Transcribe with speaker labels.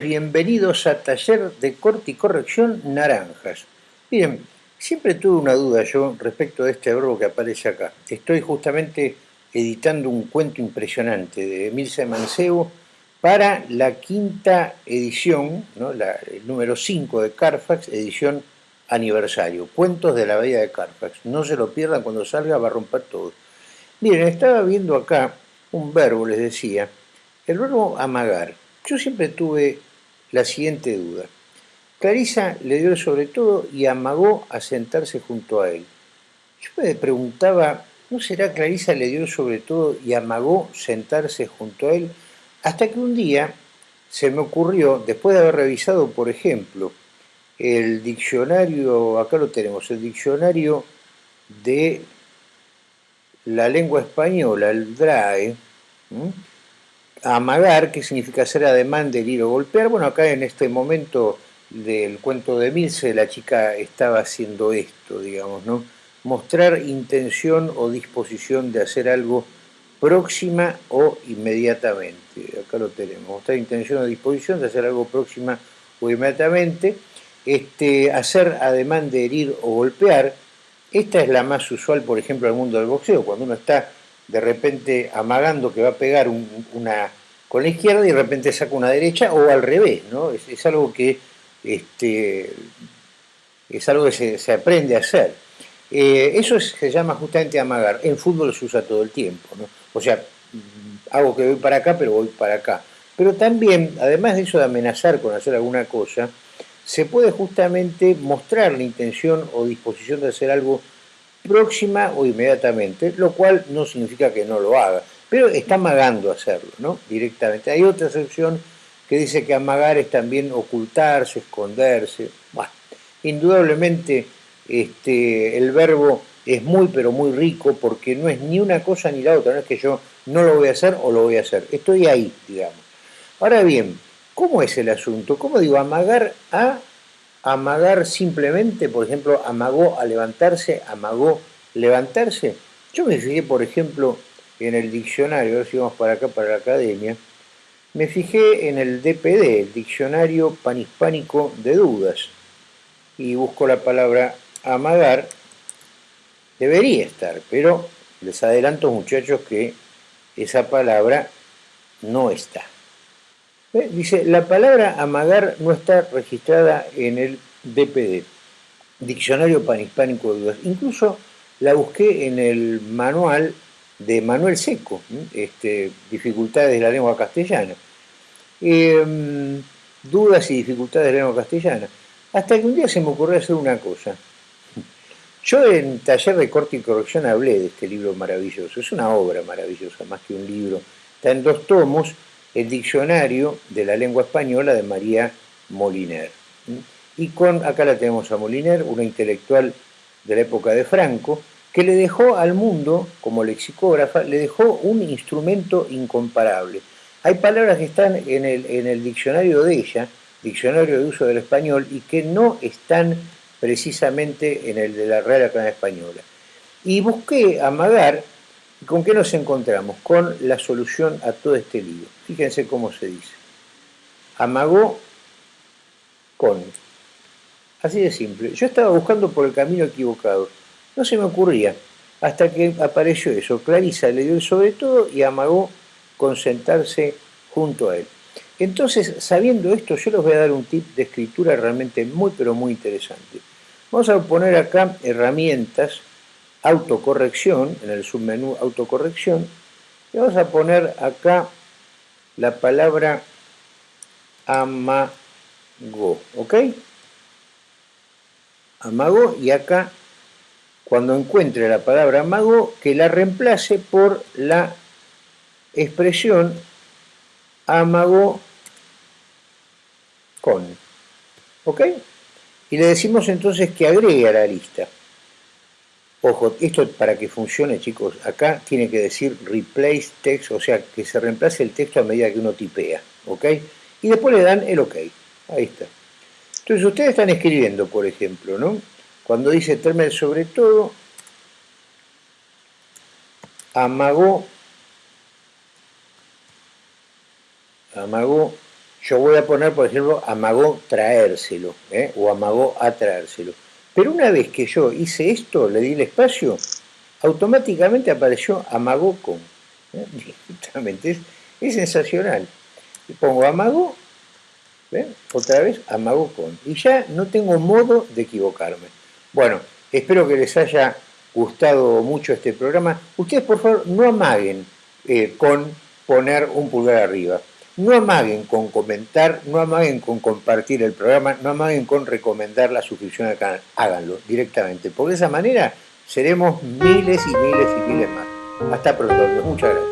Speaker 1: Bienvenidos a Taller de Corte y Corrección Naranjas. Miren, siempre tuve una duda yo respecto de este verbo que aparece acá. Estoy justamente editando un cuento impresionante de Emilce Mancebo para la quinta edición, ¿no? el número 5 de Carfax, edición aniversario. Cuentos de la Bahía de Carfax. No se lo pierdan cuando salga, va a romper todo. Miren, estaba viendo acá un verbo, les decía, el verbo amagar. Yo siempre tuve la siguiente duda. Clarisa le dio sobre todo y amagó a sentarse junto a él. Yo me preguntaba, ¿no será Clarisa le dio sobre todo y amagó sentarse junto a él? Hasta que un día se me ocurrió, después de haber revisado, por ejemplo, el diccionario, acá lo tenemos, el diccionario de la lengua española, el DRAE, amagar, que significa hacer ademán de ir o golpear. Bueno, acá en este momento del cuento de Milce, la chica estaba haciendo esto, digamos, ¿no? Mostrar intención o disposición de hacer algo próxima o inmediatamente. Acá lo tenemos. Mostrar intención o disposición de hacer algo próxima o inmediatamente. Este, hacer ademán de herir o golpear. Esta es la más usual, por ejemplo, en el mundo del boxeo, cuando uno está de repente amagando que va a pegar una con la izquierda y de repente saca una derecha o al revés, ¿no? Es, algo que este, es algo que se, aprende a hacer. Eh, eso se llama justamente amagar. En fútbol se usa todo el tiempo, ¿no? O sea, hago que voy para acá, pero voy para acá. Pero también, además de eso de amenazar con hacer alguna cosa, se puede justamente mostrar la intención o disposición de hacer algo próxima o inmediatamente, lo cual no significa que no lo haga, pero está amagando hacerlo, ¿no? Directamente. Hay otra excepción que dice que amagar es también ocultarse, esconderse. Indudablemente este, el verbo es muy pero muy rico porque no es ni una cosa ni la otra, no es que yo no lo voy a hacer o lo voy a hacer, estoy ahí, digamos. Ahora bien, ¿cómo es el asunto? ¿Cómo digo amagar a amagar simplemente, por ejemplo, amagó a levantarse, amagó levantarse. Yo me fijé, por ejemplo, en el diccionario, si vamos para acá, para la academia, me fijé en el DPD, el Diccionario Panhispánico de Dudas, y busco la palabra amagar, debería estar, pero les adelanto muchachos que esa palabra no está. Dice, la palabra amagar no está registrada en el DPD, Diccionario Panhispánico de Dudas. Incluso la busqué en el manual de Manuel Seco, este, Dificultades de la lengua castellana. Em, dudas y dificultades de la lengua castellana. Hasta que un día se me ocurrió hacer una cosa. Yo en taller de corte y corrección hablé de este libro maravilloso. Es una obra maravillosa, más que un libro. Está en dos tomos el diccionario de la lengua española de María Moliner. Y con, acá la tenemos a Moliner, una intelectual de la época de Franco, que le dejó al mundo, como lexicógrafa, le dejó un instrumento incomparable. Hay palabras que están en el, en el diccionario de ella, diccionario de uso del español, y que no están precisamente en el de la Real Academia Española. Y busqué amagar ¿Con qué nos encontramos? Con la solución a todo este lío. Fíjense cómo se dice. Amagó con. Así de simple. Yo estaba buscando por el camino equivocado. No se me ocurría. Hasta que apareció eso. Clarisa le dio el sobre todo y amagó con sentarse junto a él. Entonces, sabiendo esto, yo les voy a dar un tip de escritura realmente muy, pero muy interesante. Vamos a poner acá herramientas autocorrección, en el submenú autocorrección, y vamos a poner acá la palabra amago, ¿ok? Amago y acá cuando encuentre la palabra amago que la reemplace por la expresión amago con, ¿ok? Y le decimos entonces que agregue a la lista. Ojo, esto para que funcione, chicos, acá tiene que decir replace text, o sea, que se reemplace el texto a medida que uno tipea, ¿ok? Y después le dan el OK. Ahí está. Entonces, ustedes están escribiendo, por ejemplo, ¿no? Cuando dice termen sobre todo, amagó, amagó yo voy a poner, por ejemplo, amagó traérselo, ¿eh? o amagó a traérselo. Pero una vez que yo hice esto, le di el espacio, automáticamente apareció amagó con. ¿eh? Directamente, es, sensacional. pongo amagó, otra vez amagó con. Y ya no tengo modo de equivocarme. Bueno, espero que les haya gustado mucho este programa. Ustedes, por favor, no amaguen eh, con poner un pulgar arriba. No amaguen con comentar, no amaguen con compartir el programa, no amaguen con recomendar la suscripción al canal. Háganlo directamente, porque de esa manera seremos miles y miles y miles más. Hasta pronto, muchas gracias.